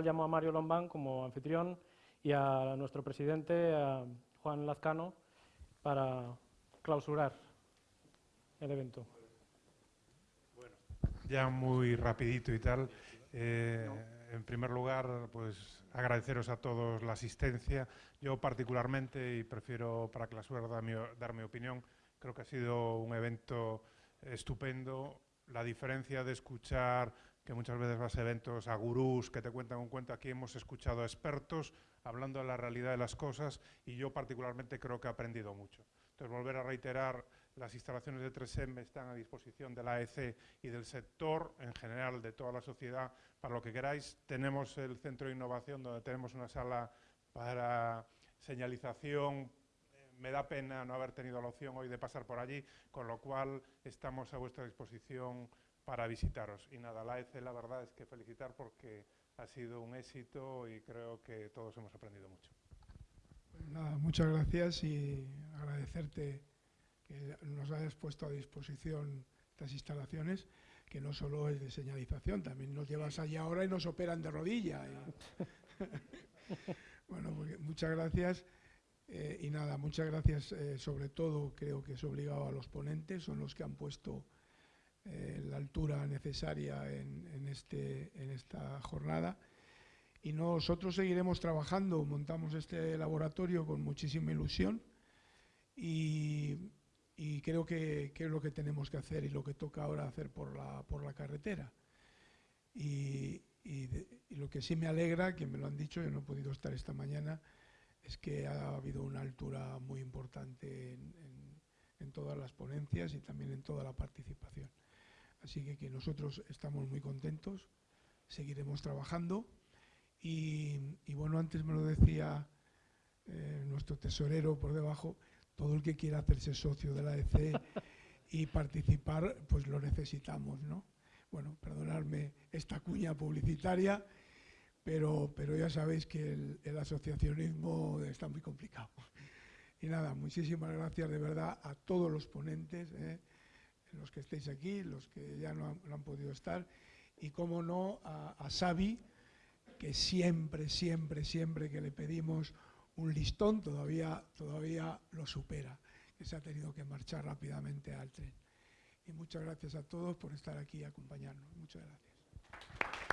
Llamo a Mario Lombán como anfitrión y a nuestro presidente, a Juan Lazcano, para clausurar el evento. Bueno, ya muy rapidito y tal. Eh, en primer lugar, pues agradeceros a todos la asistencia. Yo particularmente, y prefiero para clausurar dar mi, dar mi opinión, creo que ha sido un evento estupendo. La diferencia de escuchar que muchas veces vas a eventos a gurús que te cuentan un cuento. Aquí hemos escuchado a expertos hablando de la realidad de las cosas y yo particularmente creo que he aprendido mucho. Entonces, volver a reiterar, las instalaciones de 3M están a disposición de la AEC y del sector, en general, de toda la sociedad, para lo que queráis. Tenemos el centro de innovación, donde tenemos una sala para señalización, me da pena no haber tenido la opción hoy de pasar por allí, con lo cual estamos a vuestra disposición para visitaros. Y nada, la ECE la verdad es que felicitar porque ha sido un éxito y creo que todos hemos aprendido mucho. Pues nada, muchas gracias y agradecerte que nos hayas puesto a disposición estas instalaciones, que no solo es de señalización, también nos llevas allí ahora y nos operan de rodilla. bueno, pues muchas gracias. Eh, y nada, muchas gracias eh, sobre todo, creo que es obligado a los ponentes, son los que han puesto eh, la altura necesaria en, este, en esta jornada. Y nosotros seguiremos trabajando, montamos este laboratorio con muchísima ilusión y, creo que, es lo que tenemos que hacer y lo que toca ahora hacer por la, por la carretera. Y, lo que sí me alegra, que me lo han dicho, yo no he podido estar esta mañana, es que ha habido una altura muy importante en todas las ponencias y también en toda la participación. Así que, que nosotros estamos muy contentos, seguiremos trabajando y, bueno, antes me lo decía eh, nuestro tesorero por debajo, todo el que quiera hacerse socio de la EC y participar, pues lo necesitamos, ¿no? Bueno, perdonadme esta cuña publicitaria, pero, pero ya sabéis que el, asociacionismo está muy complicado. Y nada, muchísimas gracias de verdad a todos los ponentes, ¿eh? Los que estéis aquí, los que ya no han, podido estar, y cómo no a, a que siempre, siempre, siempre que le pedimos un listón, todavía, todavía lo supera, que se ha tenido que marchar rápidamente al tren. Y muchas gracias a todos por estar aquí y acompañarnos. Muchas gracias.